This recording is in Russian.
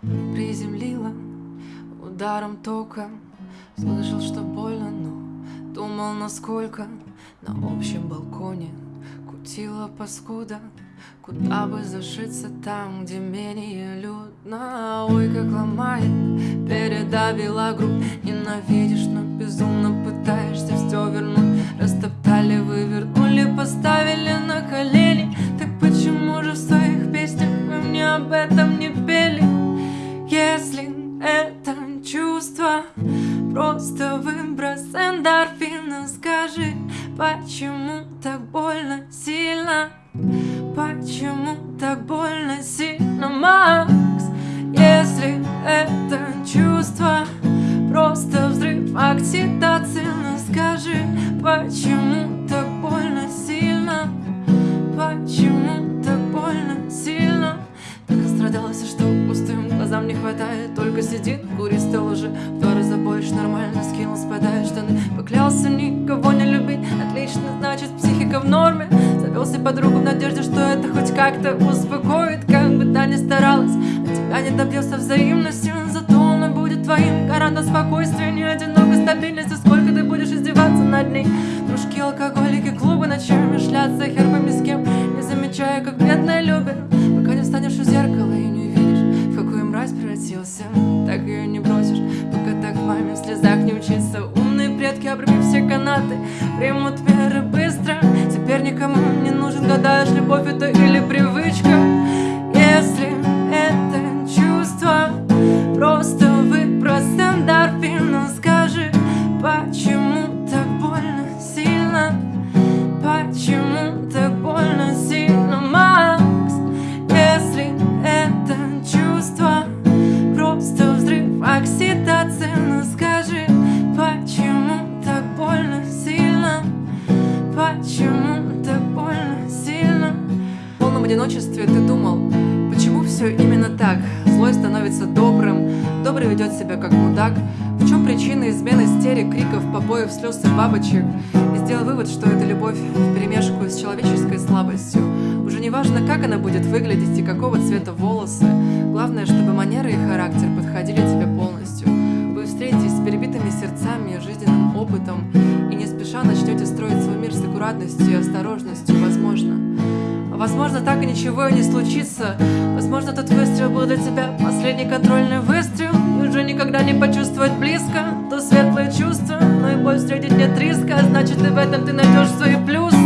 Приземлила ударом тока. Слышал, что больно, но думал, насколько На общем балконе кутила паскуда. Куда бы зашиться там, где менее людно? Ой, как ломает, передавила грудь. Ненавидишь, но безумно пытаешься все вернуть. Растоптали, вывернули, поставили на колени. Так почему же в своих песнях вы мне об этом не пели? Если это чувство Просто выброс эндорфина Скажи, почему так больно сильно? Почему так больно сильно, Макс? Если это чувство Просто взрыв окситоцина Скажи, почему так больно сильно? Почему Поклялся никого не любить. Отлично, значит, психика в норме. Завелся подругу в надежде, что это хоть как-то успокоит. Как бы та ни старалась, от тебя не добьется взаимностью. Зато она будет твоим гарантом спокойствия Не одинокой стабильности, сколько ты будешь издеваться над ней? Дружки, алкоголики, клубы ночами шлятся Хер пойми с кем, не замечая, как бедная любит Пока не встанешь у зеркала и не увидишь, в какую мразь превратился. Так ее не бросишь, пока так маме в слезах не учиться Предки, обрыви все канаты, примут меры быстро. Теперь никому не нужен, гадаешь, любовь это или привычка. Если это чувство, просто выброс эндорфина Скажи, почему одиночестве ты думал, почему все именно так? Злой становится добрым, добрый ведет себя как мудак. В чем причина измены истерик, криков, побоев, слез и бабочек? И сделал вывод, что это любовь в перемешку с человеческой слабостью. Уже не важно, как она будет выглядеть и какого цвета волосы. Главное, чтобы манеры и характер подходили тебе полностью. Вы встретитесь с перебитыми сердцами жизненным опытом и не спеша начнете строить свой мир с аккуратностью и осторожностью, возможно, так и ничего и не случится. Возможно, тот выстрел был для тебя последний контрольный выстрел. И уже никогда не почувствовать близко то светлое чувство. Но и боль встретить нет риска, значит и в этом ты найдешь свои плюсы.